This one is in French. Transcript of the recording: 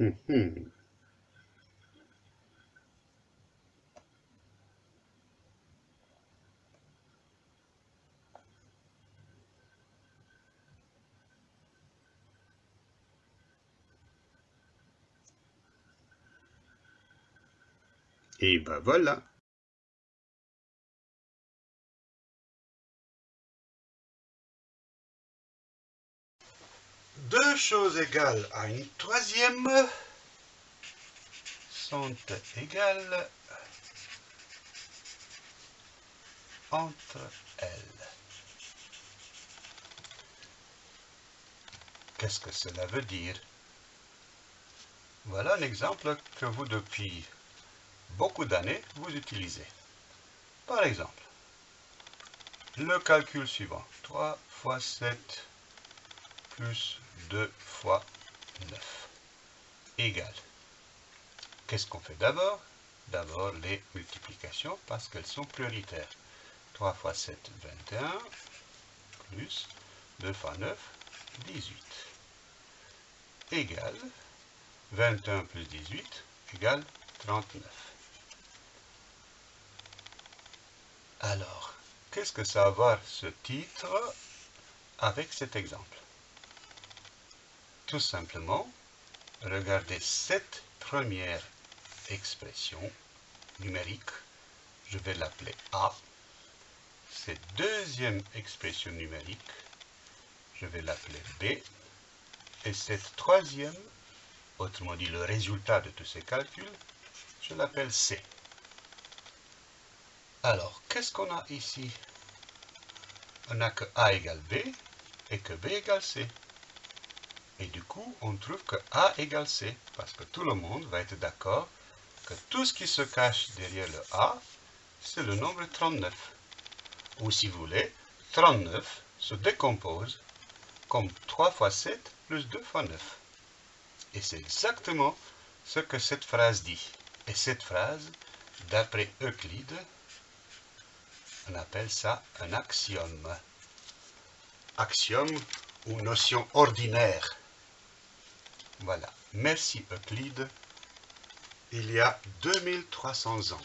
Hum, hum. Et ben voilà. Deux choses égales à une troisième sont égales entre elles. Qu'est-ce que cela veut dire? Voilà un exemple que vous, depuis beaucoup d'années, vous utilisez. Par exemple, le calcul suivant. 3 fois 7 plus 2 fois 9 égale. Qu'est-ce qu'on fait d'abord? D'abord les multiplications parce qu'elles sont prioritaires. 3 fois 7, 21, plus 2 fois 9, 18. Égale 21 plus 18 égale 39. Alors, qu'est-ce que ça va avoir ce titre avec cet exemple? Tout simplement, regardez cette première expression numérique, je vais l'appeler A. Cette deuxième expression numérique, je vais l'appeler B. Et cette troisième, autrement dit le résultat de tous ces calculs, je l'appelle C. Alors, qu'est-ce qu'on a ici? On n'a que A égale B et que B égale C. Et du coup, on trouve que A égale C, parce que tout le monde va être d'accord que tout ce qui se cache derrière le A, c'est le nombre 39. Ou si vous voulez, 39 se décompose comme 3 fois 7 plus 2 fois 9. Et c'est exactement ce que cette phrase dit. Et cette phrase, d'après Euclide, on appelle ça un axiome. Axiome ou notion ordinaire. Voilà. Merci Euclide. Il y a 2300 ans.